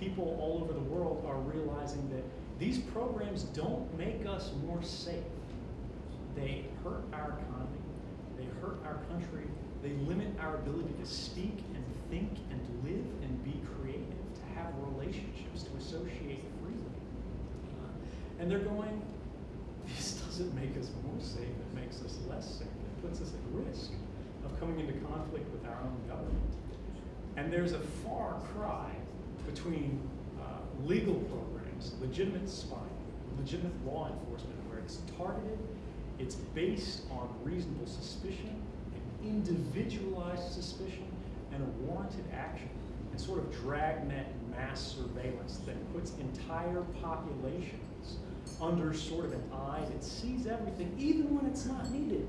people all over the world are realizing that these programs don't make us more safe. They hurt our economy, they hurt our country, they limit our ability to speak and think and live and be creative, to have relationships, to associate freely. Uh, and they're going, this doesn't make us more safe, it makes us less safe. It puts us at risk of coming into conflict with our own government. And there's a far cry between uh, legal programs, legitimate spying, legitimate law enforcement, where it's targeted, it's based on reasonable suspicion, and individualized suspicion, and a warranted action, and sort of dragnet mass surveillance that puts entire populations under sort of an eye that sees everything, even when it's not needed.